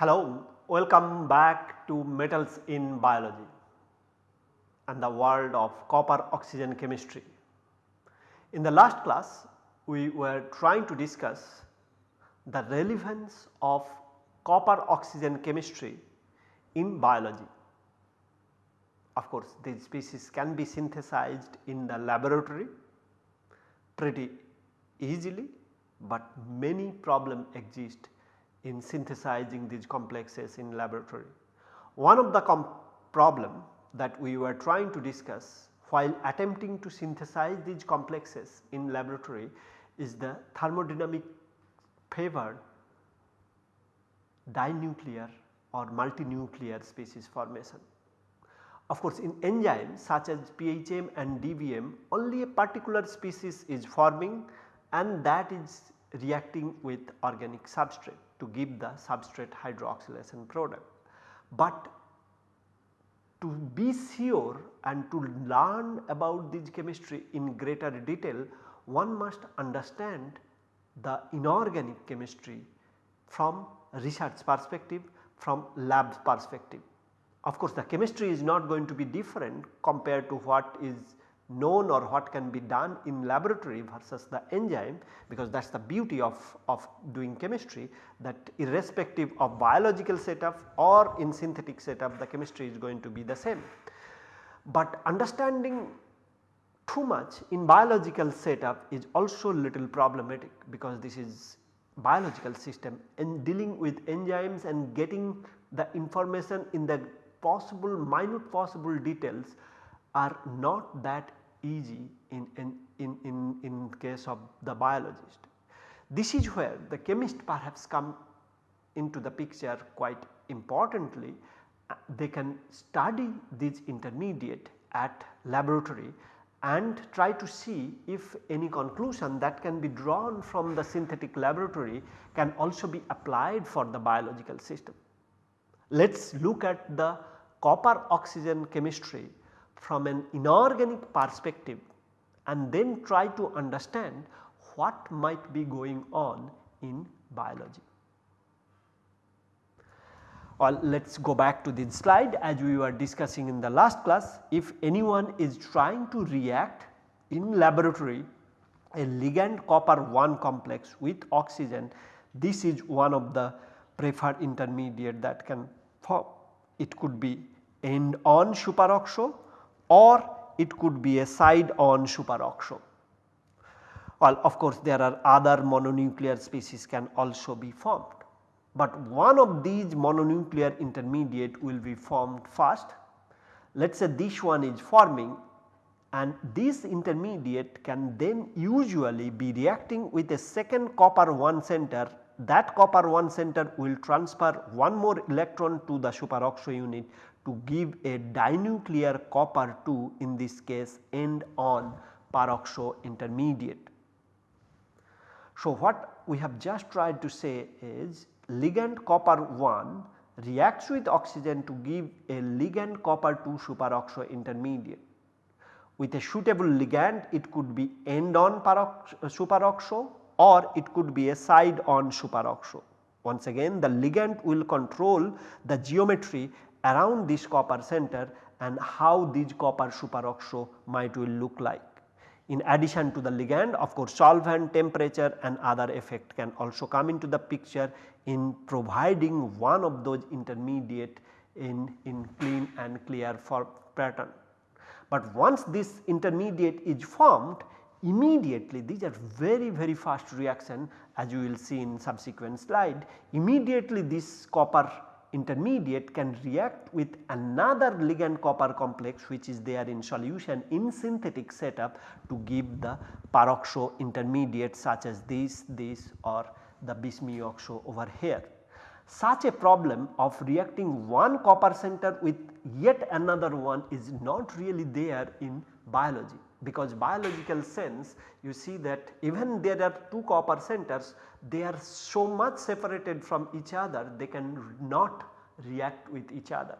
Hello, welcome back to metals in biology and the world of copper oxygen chemistry. In the last class we were trying to discuss the relevance of copper oxygen chemistry in biology. Of course, these species can be synthesized in the laboratory pretty easily, but many problems exist in synthesizing these complexes in laboratory. One of the problem that we were trying to discuss while attempting to synthesize these complexes in laboratory is the thermodynamic favored dinuclear or multinuclear species formation. Of course, in enzymes such as PHM and DBM only a particular species is forming and that is reacting with organic substrate to give the substrate hydroxylation product. But to be sure and to learn about this chemistry in greater detail one must understand the inorganic chemistry from research perspective from lab perspective. Of course, the chemistry is not going to be different compared to what is known or what can be done in laboratory versus the enzyme because that is the beauty of, of doing chemistry that irrespective of biological setup or in synthetic setup the chemistry is going to be the same. But understanding too much in biological setup is also little problematic because this is biological system and dealing with enzymes and getting the information in the possible minute possible details are not that easy in, in, in, in, in case of the biologist. This is where the chemist perhaps come into the picture quite importantly uh, they can study this intermediate at laboratory and try to see if any conclusion that can be drawn from the synthetic laboratory can also be applied for the biological system. Let us look at the copper oxygen chemistry from an inorganic perspective and then try to understand what might be going on in biology. Well, let us go back to this slide as we were discussing in the last class. If anyone is trying to react in laboratory a ligand copper 1 complex with oxygen, this is one of the preferred intermediate that can form. It could be end on superoxo or it could be a side on superoxo. Well, of course, there are other mononuclear species can also be formed but one of these mononuclear intermediate will be formed first. Let us say this one is forming and this intermediate can then usually be reacting with a second copper 1 center that copper 1 center will transfer one more electron to the superoxo unit to give a dinuclear copper 2 in this case end on peroxo intermediate. So, what we have just tried to say is ligand copper 1 reacts with oxygen to give a ligand copper 2 superoxo intermediate. With a suitable ligand it could be end on superoxo or it could be a side on superoxo. Once again the ligand will control the geometry around this copper center and how this copper superoxo might will look like. In addition to the ligand of course solvent temperature and other effect can also come into the picture in providing one of those intermediate in, in clean and clear for pattern. But once this intermediate is formed immediately these are very very fast reaction as you will see in subsequent slide immediately this copper intermediate can react with another ligand copper complex which is there in solution in synthetic setup to give the peroxo intermediate such as this, this or the bis-mu-oxo over here. Such a problem of reacting one copper center with yet another one is not really there in biology. Because biological sense you see that even there are two copper centers they are so much separated from each other they can not react with each other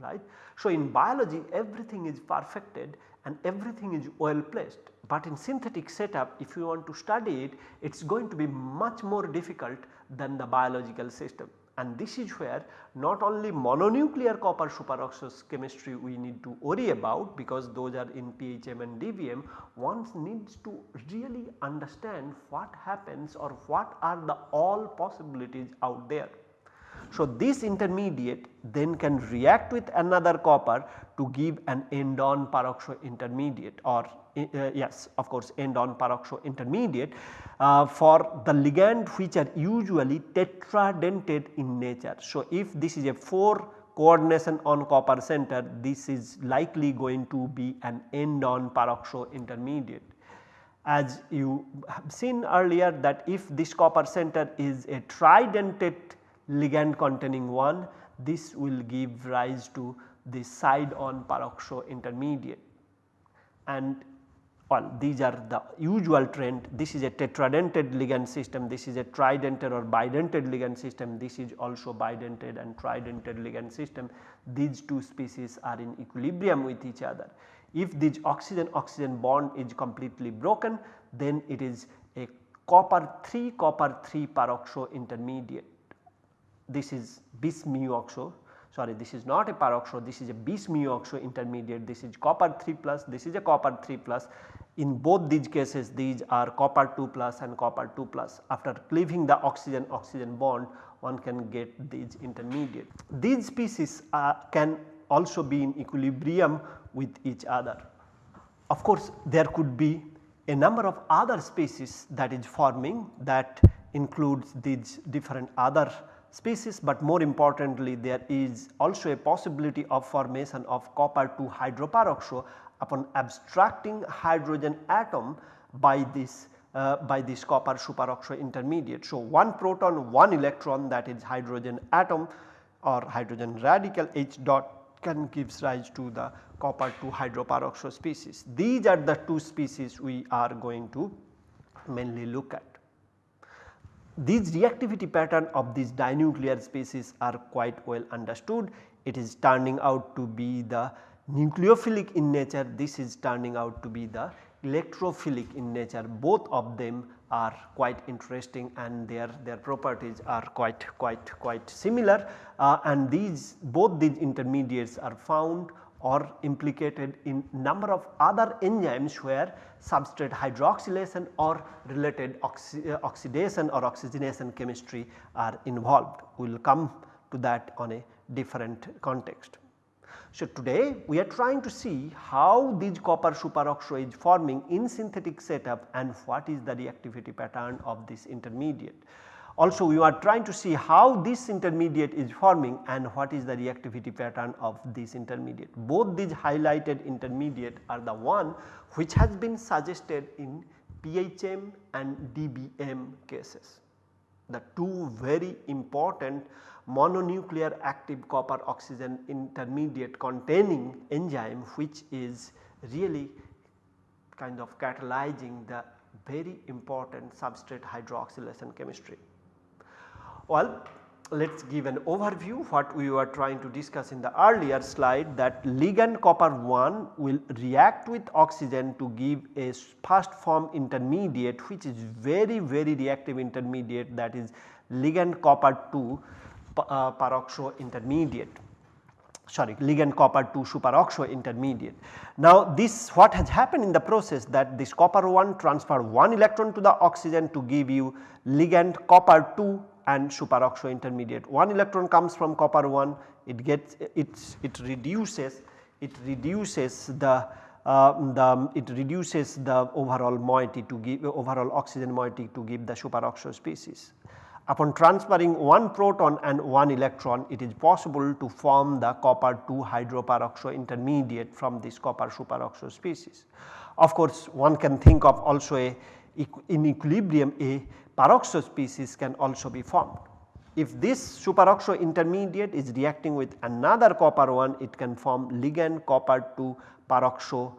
right. So, in biology everything is perfected and everything is well placed, but in synthetic setup if you want to study it it is going to be much more difficult than the biological system and this is where not only mononuclear copper superoxide chemistry we need to worry about because those are in PHM and DBM one needs to really understand what happens or what are the all possibilities out there. So, this intermediate then can react with another copper to give an end on peroxo intermediate or yes of course end on peroxo intermediate uh, for the ligand which are usually tetradentate in nature. So, if this is a 4 coordination on copper center this is likely going to be an end on peroxo intermediate. As you have seen earlier that if this copper center is a tridentate ligand containing 1 this will give rise to the side on peroxo intermediate and well these are the usual trend. This is a tetradentate ligand system. This is a tridentate or bidentate ligand system. This is also bidentate and tridentate ligand system. These two species are in equilibrium with each other. If this oxygen oxygen bond is completely broken then it is a copper 3 copper 3 peroxo intermediate. This is bis mu oxo sorry this is not a peroxo this is a bis mu oxo intermediate this is copper 3 plus this is a copper 3 plus in both these cases these are copper 2 plus and copper 2 plus after cleaving the oxygen oxygen bond one can get these intermediate. These species uh, can also be in equilibrium with each other. Of course there could be a number of other species that is forming that includes these different other species, but more importantly there is also a possibility of formation of copper 2 hydroperoxo upon abstracting hydrogen atom by this uh, by this copper superoxide intermediate. So, one proton one electron that is hydrogen atom or hydrogen radical H dot can gives rise to the copper 2 hydroperoxide species. These are the two species we are going to mainly look at. These reactivity pattern of these dinuclear species are quite well understood. It is turning out to be the nucleophilic in nature. This is turning out to be the electrophilic in nature. Both of them are quite interesting and their their properties are quite quite quite similar. Uh, and these both these intermediates are found or implicated in number of other enzymes where substrate hydroxylation or related oxi uh, oxidation or oxygenation chemistry are involved. We will come to that on a different context. So, today we are trying to see how these copper superoxide is forming in synthetic setup and what is the reactivity pattern of this intermediate. Also we are trying to see how this intermediate is forming and what is the reactivity pattern of this intermediate. Both these highlighted intermediate are the one which has been suggested in PHM and DBM cases. The two very important mononuclear active copper oxygen intermediate containing enzyme which is really kind of catalyzing the very important substrate hydroxylation chemistry. Well, let us give an overview what we were trying to discuss in the earlier slide that ligand copper 1 will react with oxygen to give a first form intermediate which is very very reactive intermediate that is ligand copper 2 uh, peroxo intermediate sorry ligand copper 2 superoxo intermediate. Now this what has happened in the process that this copper 1 transfer 1 electron to the oxygen to give you ligand copper 2 and superoxo intermediate. 1 electron comes from copper 1 it gets it it reduces it reduces the uh, the it reduces the overall moiety to give overall oxygen moiety to give the superoxo species. Upon transferring one proton and one electron it is possible to form the copper 2 hydroperoxo intermediate from this copper superoxo species. Of course, one can think of also a in equilibrium a peroxo species can also be formed. If this superoxo intermediate is reacting with another copper 1 it can form ligand copper 2 peroxo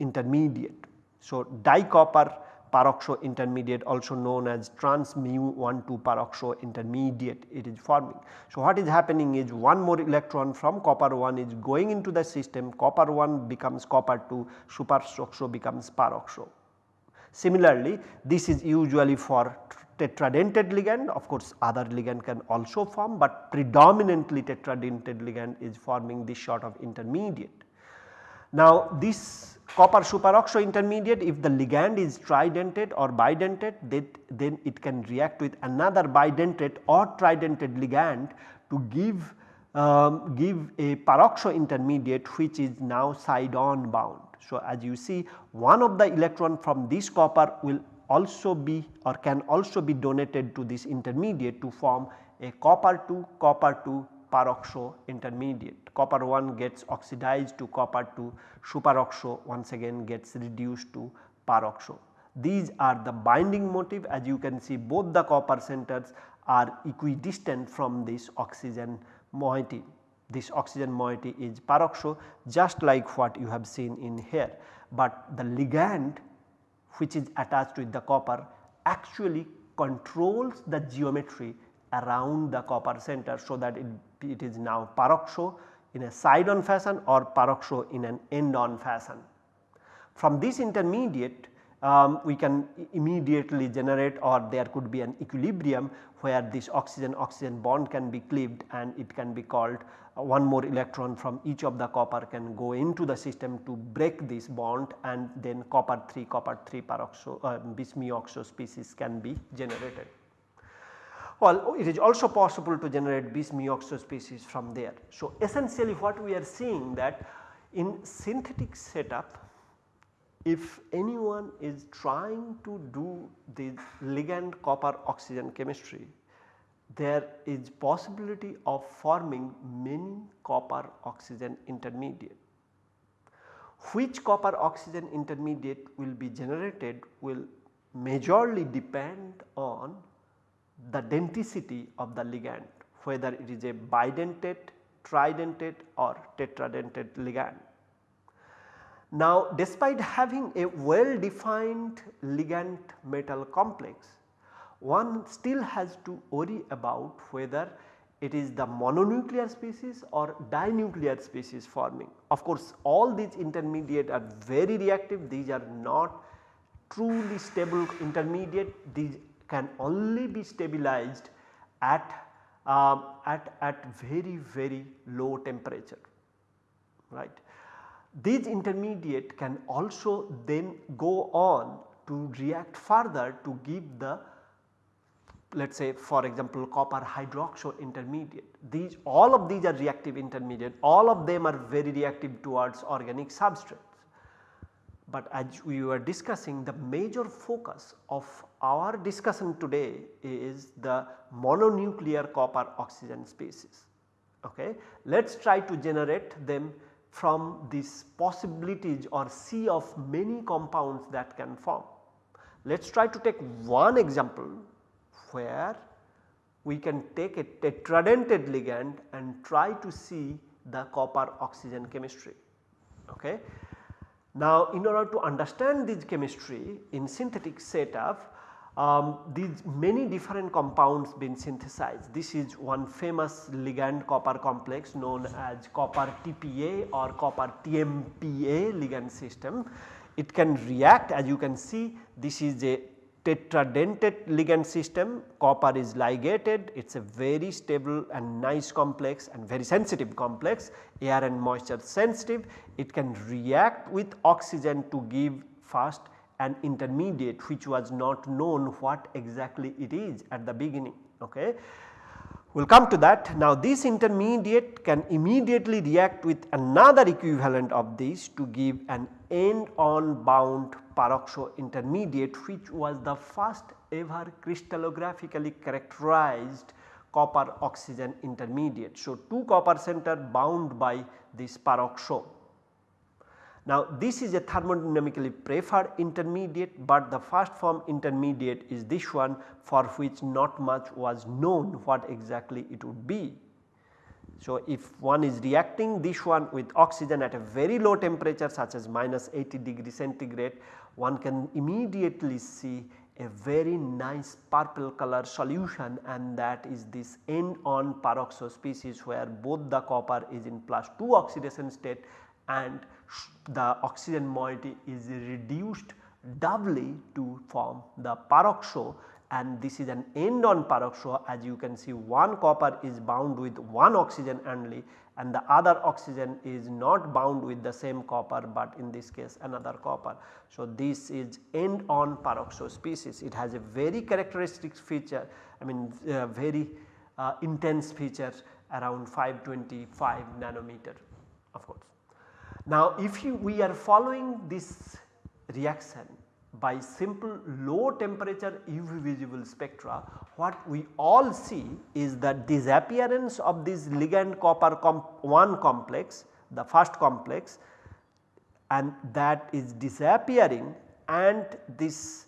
intermediate. So, dicopper peroxo intermediate also known as trans mu 1 2 peroxo intermediate it is forming. So, what is happening is one more electron from copper 1 is going into the system copper 1 becomes copper 2 superoxo becomes peroxo. Similarly, this is usually for tetradentate ligand of course other ligand can also form, but predominantly tetradentate ligand is forming this sort of intermediate. Now this copper superoxo intermediate if the ligand is tridentate or bidentate then it can react with another bidentate or tridentate ligand to give um, give a peroxo intermediate which is now side on bound. So, as you see one of the electron from this copper will also be or can also be donated to this intermediate to form a copper 2 copper 2 peroxo intermediate. Copper 1 gets oxidized to copper 2 superoxo once again gets reduced to peroxo. These are the binding motif as you can see both the copper centers are equidistant from this oxygen moiety. This oxygen moiety is peroxo just like what you have seen in here, but the ligand which is attached with the copper actually controls the geometry around the copper center so that it, it is now peroxo in a side on fashion or peroxo in an end on fashion. From this intermediate um, we can immediately generate or there could be an equilibrium where this oxygen oxygen bond can be cleaved and it can be called uh, one more electron from each of the copper can go into the system to break this bond and then copper 3 copper 3 peroxo uh, bis-mu-oxo species can be generated. Well, it is also possible to generate bis-mu-oxo species from there. So, essentially what we are seeing that in synthetic setup if anyone is trying to do the ligand copper oxygen chemistry there is possibility of forming many copper oxygen intermediate. Which copper oxygen intermediate will be generated will majorly depend on the denticity of the ligand whether it is a bidentate, tridentate or tetradentate ligand. Now despite having a well defined ligand metal complex one still has to worry about whether it is the mononuclear species or dinuclear species forming. Of course, all these intermediate are very reactive these are not truly stable intermediate these can only be stabilized at, uh, at, at very very low temperature right. These intermediate can also then go on to react further to give the let us say for example copper hydroxo intermediate. These all of these are reactive intermediate all of them are very reactive towards organic substrates. But as we were discussing the major focus of our discussion today is the mononuclear copper oxygen species. Okay. Let us try to generate them from these possibilities or sea of many compounds that can form. Let us try to take one example where we can take a tetradentate ligand and try to see the copper oxygen chemistry. Okay. Now in order to understand this chemistry in synthetic setup um, these many different compounds been synthesized. This is one famous ligand copper complex known as copper TPA or copper TMPA ligand system. It can react as you can see this is a tetradentate ligand system copper is ligated it is a very stable and nice complex and very sensitive complex air and moisture sensitive it can react with oxygen to give first an intermediate which was not known what exactly it is at the beginning. Okay. We will come to that. Now this intermediate can immediately react with another equivalent of this to give an end on bound peroxo intermediate which was the first ever crystallographically characterized copper oxygen intermediate. So, 2 copper center bound by this peroxo now this is a thermodynamically preferred intermediate but the first form intermediate is this one for which not much was known what exactly it would be. So, if one is reacting this one with oxygen at a very low temperature such as minus 80 degree centigrade, one can immediately see a very nice purple color solution and that is this end on peroxo species where both the copper is in plus 2 oxidation state and the oxygen moiety is reduced doubly to form the peroxo and this is an end on peroxo as you can see one copper is bound with one oxygen only and the other oxygen is not bound with the same copper but in this case another copper. So, this is end on peroxo species it has a very characteristic feature I mean uh, very uh, intense feature around 525 nanometer of course. Now, if you, we are following this reaction by simple low temperature UV visible spectra what we all see is that disappearance of this ligand copper comp 1 complex the first complex and that is disappearing and this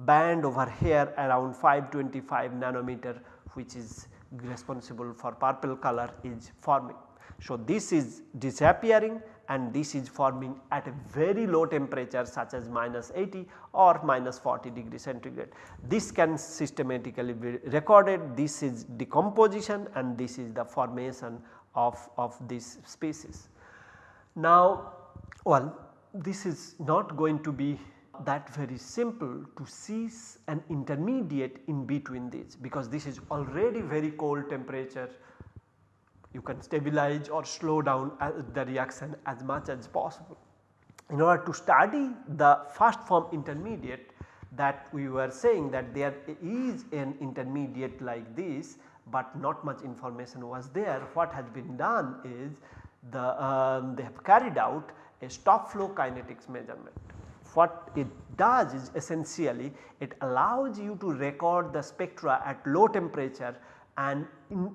band over here around 525 nanometer which is responsible for purple color is forming. So, this is disappearing and this is forming at a very low temperature such as minus 80 or minus 40 degree centigrade. This can systematically be recorded this is decomposition and this is the formation of, of this species. Now well this is not going to be that very simple to see an intermediate in between these because this is already very cold temperature you can stabilize or slow down the reaction as much as possible. In order to study the first form intermediate that we were saying that there is an intermediate like this, but not much information was there. What has been done is the um, they have carried out a stop flow kinetics measurement. What it does is essentially it allows you to record the spectra at low temperature and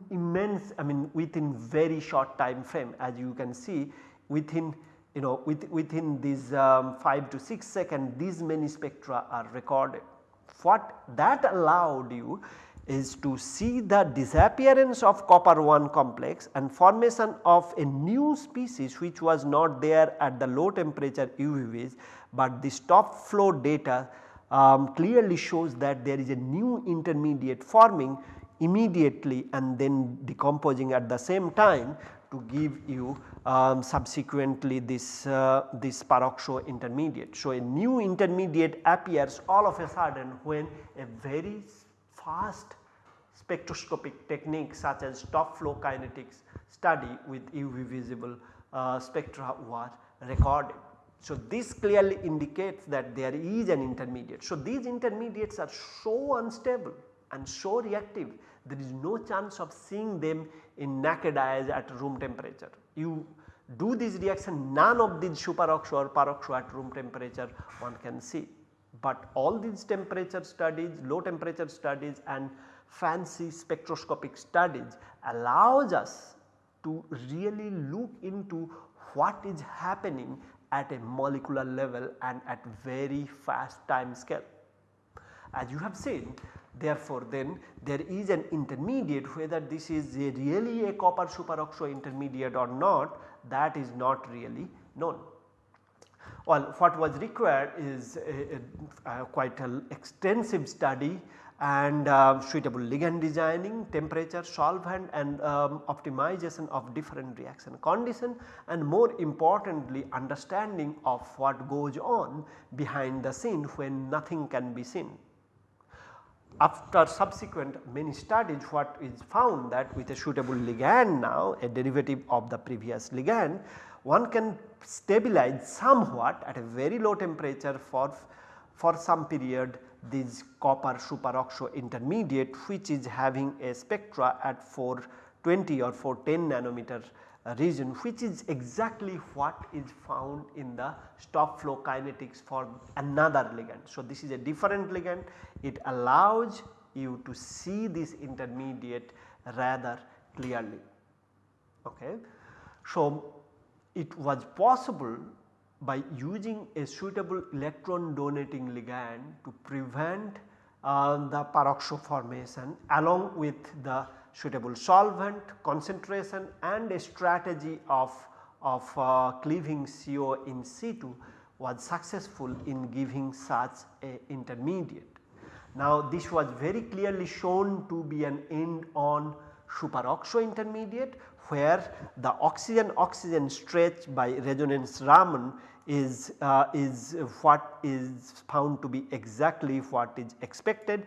immense I mean within very short time frame as you can see within you know with, within these um, 5 to 6 seconds these many spectra are recorded. What that allowed you is to see the disappearance of copper 1 complex and formation of a new species which was not there at the low temperature UV-Vis, but the stop flow data um, clearly shows that there is a new intermediate forming immediately and then decomposing at the same time to give you um, subsequently this, uh, this peroxo intermediate. So, a new intermediate appears all of a sudden when a very fast spectroscopic technique such as stop flow kinetics study with UV visible uh, spectra was recorded. So, this clearly indicates that there is an intermediate. So, these intermediates are so unstable and so reactive there is no chance of seeing them in naked eyes at room temperature. You do this reaction none of these superoxo or peroxo at room temperature one can see. But all these temperature studies, low temperature studies and fancy spectroscopic studies allows us to really look into what is happening at a molecular level and at very fast time scale. As you have seen Therefore, then there is an intermediate whether this is a really a copper superoxo intermediate or not that is not really known. Well, what was required is a, a, a quite an extensive study and uh, suitable ligand designing, temperature, solvent and um, optimization of different reaction condition and more importantly understanding of what goes on behind the scene when nothing can be seen after subsequent many studies what is found that with a suitable ligand now a derivative of the previous ligand one can stabilize somewhat at a very low temperature for, for some period this copper superoxo intermediate which is having a spectra at 420 or 410 nanometer region which is exactly what is found in the stop flow kinetics for another ligand. So, this is a different ligand it allows you to see this intermediate rather clearly. Okay. So, it was possible by using a suitable electron donating ligand to prevent uh, the peroxo formation along with the suitable solvent concentration and a strategy of, of uh, cleaving CO in situ was successful in giving such a intermediate. Now this was very clearly shown to be an end on superoxo intermediate where the oxygen oxygen stretch by resonance Raman is, uh, is what is found to be exactly what is expected.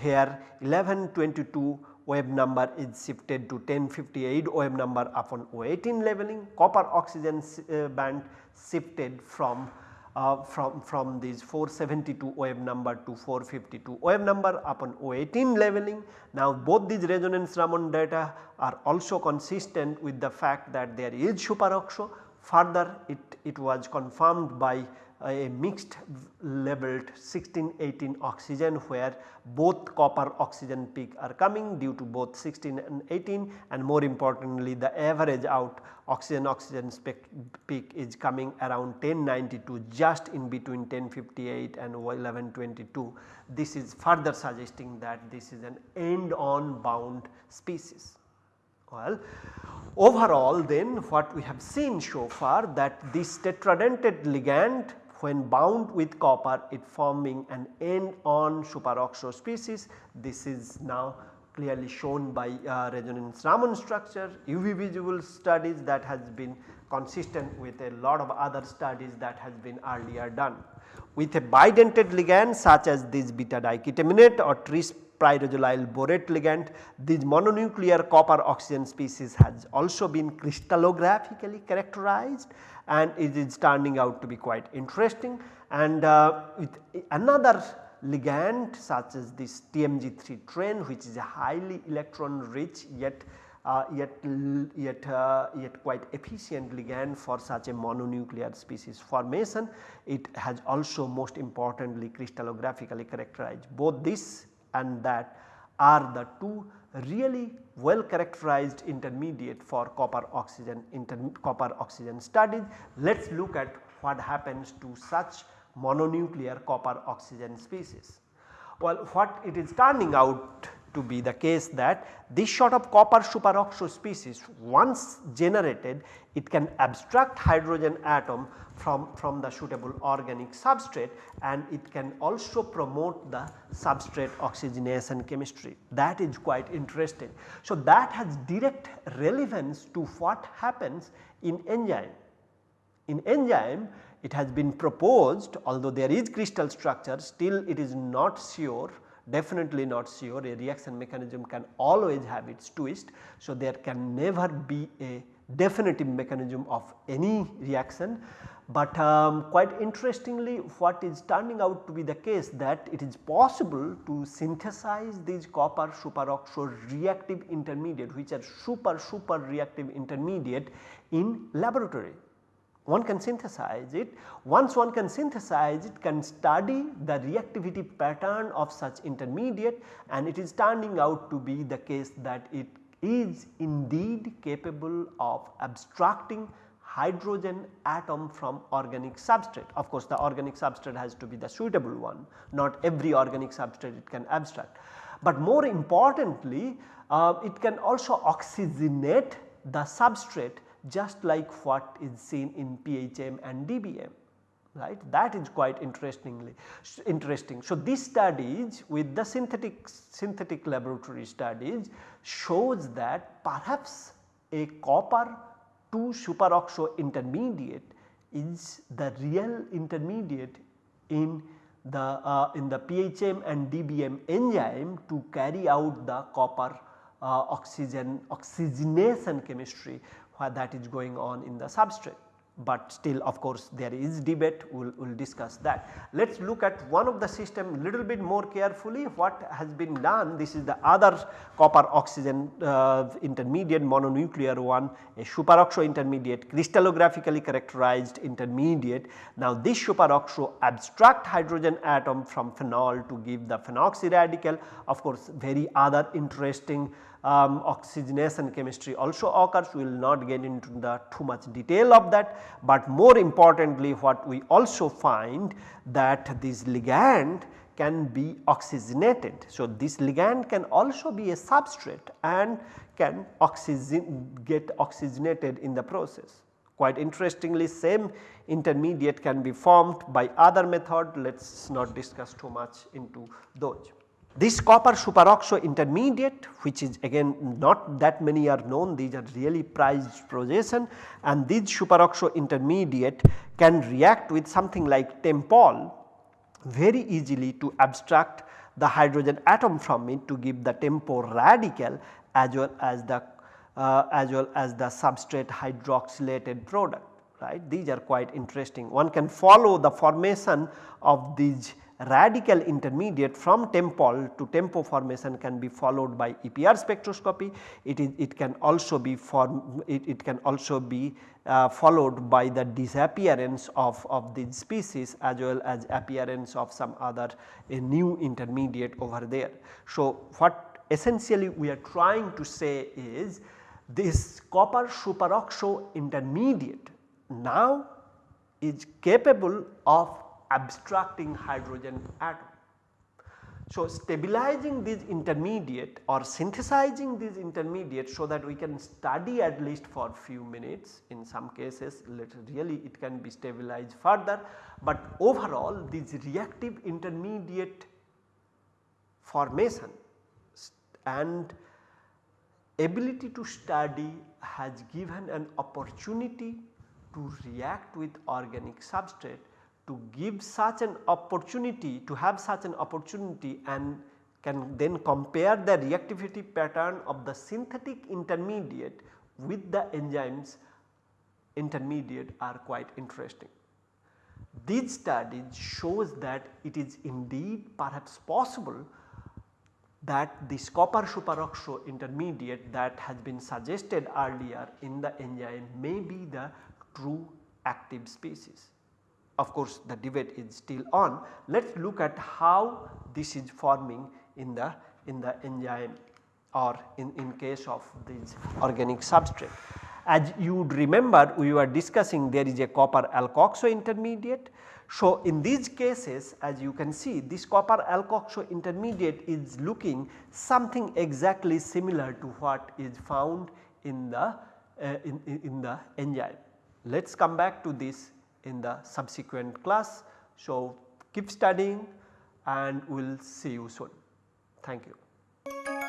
Here 1122 wave number is shifted to 1058 wave number upon O18 leveling, copper oxygen uh, band shifted from uh, from, from these 472 wave number to 452 wave number upon O18 leveling. Now both these resonance Raman data are also consistent with the fact that there is superoxo further it, it was confirmed by a mixed labeled 16 18 oxygen where both copper oxygen peak are coming due to both 16 and 18 and more importantly the average out oxygen oxygen peak is coming around 1092 just in between 1058 and 1122. This is further suggesting that this is an end on bound species. Well, overall then what we have seen so far that this tetradentate ligand when bound with copper it forming an end on superoxo species. This is now clearly shown by uh, resonance Raman structure, UV visible studies that has been consistent with a lot of other studies that has been earlier done. With a bidentate ligand such as this beta diketiminate or tris pyrazolyl borate ligand, this mononuclear copper oxygen species has also been crystallographically characterized and it is turning out to be quite interesting and uh, with another ligand such as this TMG3tren which is a highly electron rich yet uh, yet yet uh, yet quite efficient ligand for such a mononuclear species formation. It has also most importantly crystallographically characterized both this and that are the two really well characterized intermediate for copper oxygen inter copper oxygen studies. Let us look at what happens to such mononuclear copper oxygen species. Well what it is turning out to be the case that this sort of copper superoxo species once generated it can abstract hydrogen atom from, from the suitable organic substrate and it can also promote the substrate oxygenation chemistry that is quite interesting. So that has direct relevance to what happens in enzyme. In enzyme it has been proposed although there is crystal structure still it is not sure definitely not sure a reaction mechanism can always have its twist. So, there can never be a definitive mechanism of any reaction. But um, quite interestingly what is turning out to be the case that it is possible to synthesize these copper superoxo reactive intermediate which are super super reactive intermediate in laboratory one can synthesize it. Once one can synthesize it can study the reactivity pattern of such intermediate and it is turning out to be the case that it is indeed capable of abstracting hydrogen atom from organic substrate. Of course, the organic substrate has to be the suitable one not every organic substrate it can abstract. But more importantly uh, it can also oxygenate the substrate just like what is seen in PHM and DBM right that is quite interestingly interesting. So, these studies with the synthetic synthetic laboratory studies shows that perhaps a copper 2 superoxo intermediate is the real intermediate in the uh, in the PHM and DBM enzyme to carry out the copper uh, oxygen oxygenation chemistry that is going on in the substrate. But still of course there is debate. We will we'll discuss that. Let us look at one of the system a little bit more carefully. What has been done? This is the other copper oxygen uh, intermediate mononuclear one a superoxo intermediate crystallographically characterized intermediate. Now this superoxo abstract hydrogen atom from phenol to give the phenoxy radical. Of course very other interesting um, oxygenation chemistry also occurs we will not get into the too much detail of that, but more importantly what we also find that this ligand can be oxygenated. So, this ligand can also be a substrate and can oxygen get oxygenated in the process. Quite interestingly same intermediate can be formed by other method let us not discuss too much into those. This copper superoxo intermediate which is again not that many are known these are really prized projection and this superoxo intermediate can react with something like TEMPOL very easily to abstract the hydrogen atom from it to give the tempo radical as well as the uh, as well as the substrate hydroxylated product right. These are quite interesting. One can follow the formation of these radical intermediate from TEMPOL to TEMPO formation can be followed by EPR spectroscopy. It is it can also be form it, it can also be uh, followed by the disappearance of, of these species as well as appearance of some other a new intermediate over there. So, what essentially we are trying to say is this copper superoxo intermediate now is capable of abstracting hydrogen atom. So, stabilizing this intermediate or synthesizing this intermediate so that we can study at least for few minutes in some cases really it can be stabilized further, but overall this reactive intermediate formation and ability to study has given an opportunity to react with organic substrate to give such an opportunity to have such an opportunity and can then compare the reactivity pattern of the synthetic intermediate with the enzymes intermediate are quite interesting. These studies shows that it is indeed perhaps possible that this copper superoxo intermediate that has been suggested earlier in the enzyme may be the true active species of course the debate is still on. Let us look at how this is forming in the in the enzyme or in, in case of this organic substrate. As you would remember we were discussing there is a copper alkoxo intermediate. So, in these cases as you can see this copper alkoxo intermediate is looking something exactly similar to what is found in the uh, in, in the enzyme. Let us come back to this in the subsequent class. So keep studying and we will see you soon. Thank you.